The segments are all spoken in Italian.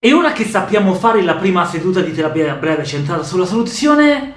E ora che sappiamo fare la prima seduta di terapia breve centrata sulla soluzione,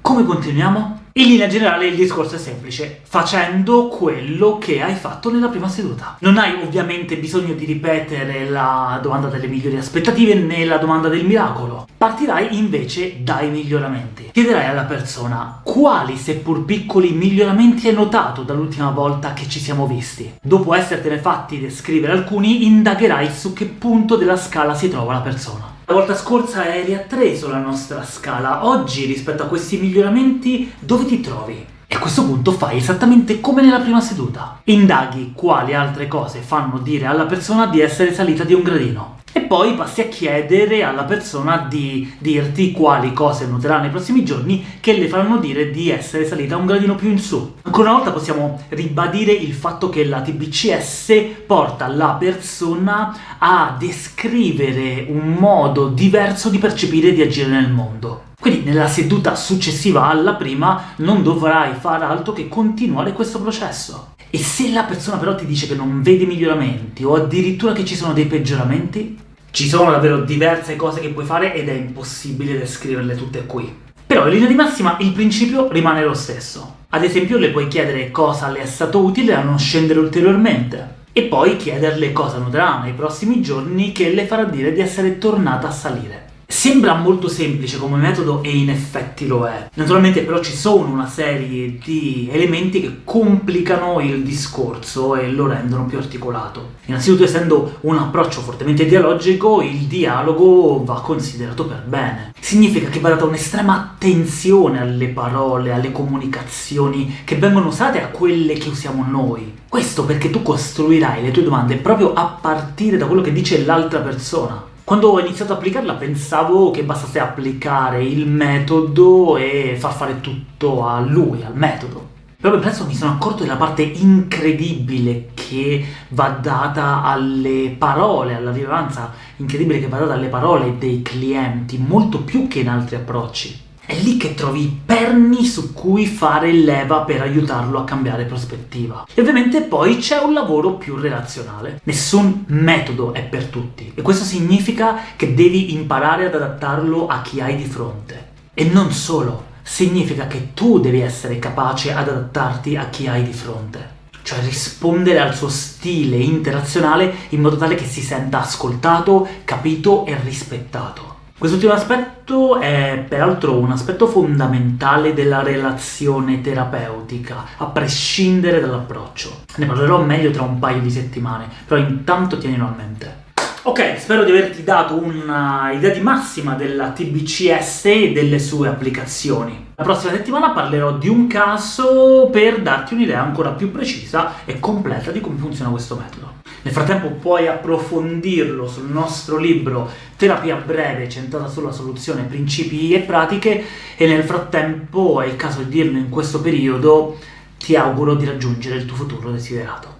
come continuiamo? In linea generale il discorso è semplice, facendo quello che hai fatto nella prima seduta. Non hai ovviamente bisogno di ripetere la domanda delle migliori aspettative né la domanda del miracolo. Partirai invece dai miglioramenti. Chiederai alla persona quali, seppur piccoli, miglioramenti hai notato dall'ultima volta che ci siamo visti. Dopo essertene fatti descrivere alcuni, indagherai su che punto della scala si trova la persona. La volta scorsa eri a 3 sulla nostra scala, oggi rispetto a questi miglioramenti dove ti trovi? E a questo punto fai esattamente come nella prima seduta. Indaghi quali altre cose fanno dire alla persona di essere salita di un gradino e poi passi a chiedere alla persona di dirti quali cose noterà nei prossimi giorni che le faranno dire di essere salita un gradino più in su. Ancora una volta possiamo ribadire il fatto che la TBCS porta la persona a descrivere un modo diverso di percepire e di agire nel mondo. Quindi nella seduta successiva alla prima non dovrai fare altro che continuare questo processo. E se la persona però ti dice che non vede miglioramenti, o addirittura che ci sono dei peggioramenti, ci sono davvero diverse cose che puoi fare ed è impossibile descriverle tutte qui. Però in linea di massima il principio rimane lo stesso. Ad esempio le puoi chiedere cosa le è stato utile a non scendere ulteriormente, e poi chiederle cosa noterà nei prossimi giorni che le farà dire di essere tornata a salire. Sembra molto semplice come metodo e in effetti lo è. Naturalmente però ci sono una serie di elementi che complicano il discorso e lo rendono più articolato. Innanzitutto essendo un approccio fortemente dialogico, il dialogo va considerato per bene. Significa che va data un'estrema attenzione alle parole, alle comunicazioni che vengono usate a quelle che usiamo noi. Questo perché tu costruirai le tue domande proprio a partire da quello che dice l'altra persona. Quando ho iniziato ad applicarla pensavo che bastasse applicare il metodo e far fare tutto a lui, al metodo. Però presto mi sono accorto della parte incredibile che va data alle parole, alla rilevanza incredibile che va data alle parole dei clienti, molto più che in altri approcci. È lì che trovi i perni su cui fare leva per aiutarlo a cambiare prospettiva. E ovviamente poi c'è un lavoro più relazionale. Nessun metodo è per tutti, e questo significa che devi imparare ad adattarlo a chi hai di fronte. E non solo, significa che tu devi essere capace ad adattarti a chi hai di fronte cioè rispondere al suo stile interazionale in modo tale che si senta ascoltato, capito e rispettato. Quest'ultimo aspetto è peraltro un aspetto fondamentale della relazione terapeutica, a prescindere dall'approccio. Ne parlerò meglio tra un paio di settimane, però intanto tienilo a mente. Ok, spero di averti dato un'idea di massima della TBCS e delle sue applicazioni. La prossima settimana parlerò di un caso per darti un'idea ancora più precisa e completa di come funziona questo metodo. Nel frattempo puoi approfondirlo sul nostro libro Terapia breve centrata sulla soluzione principi e pratiche e nel frattempo, è il caso di dirlo in questo periodo, ti auguro di raggiungere il tuo futuro desiderato.